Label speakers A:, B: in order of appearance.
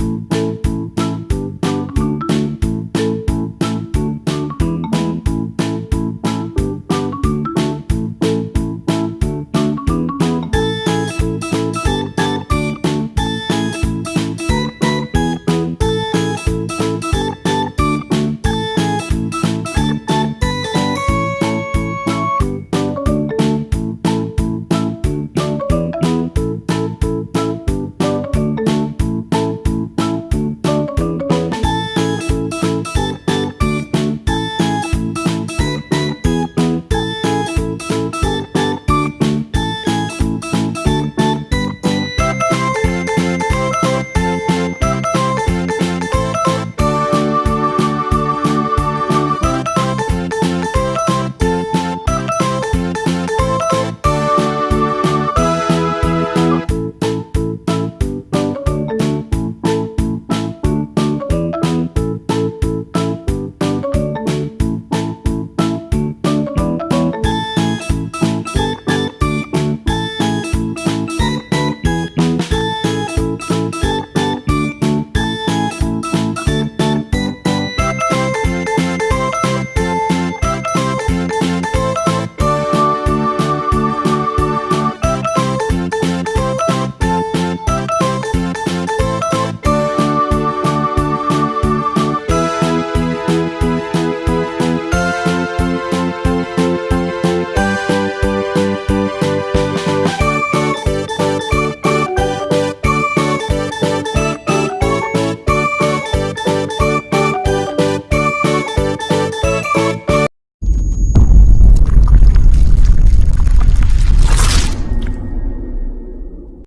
A: you